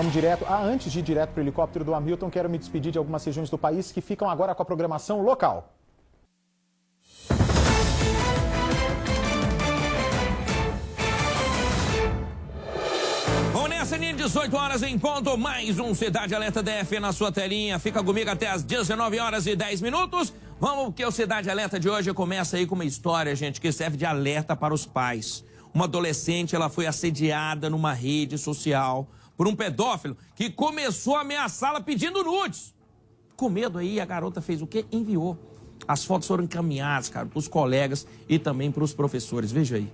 Vamos direto. Ah, antes de ir direto para o helicóptero do Hamilton, quero me despedir de algumas regiões do país que ficam agora com a programação local. Sininho, 18 horas em ponto, mais um Cidade Alerta DF na sua telinha. Fica comigo até as 19 horas e 10 minutos. Vamos, que o Cidade Alerta de hoje começa aí com uma história, gente, que serve de alerta para os pais. Uma adolescente, ela foi assediada numa rede social por um pedófilo que começou a ameaçá-la pedindo nudes. Com medo aí, a garota fez o quê? Enviou. As fotos foram encaminhadas, cara, para os colegas e também para os professores. Veja aí.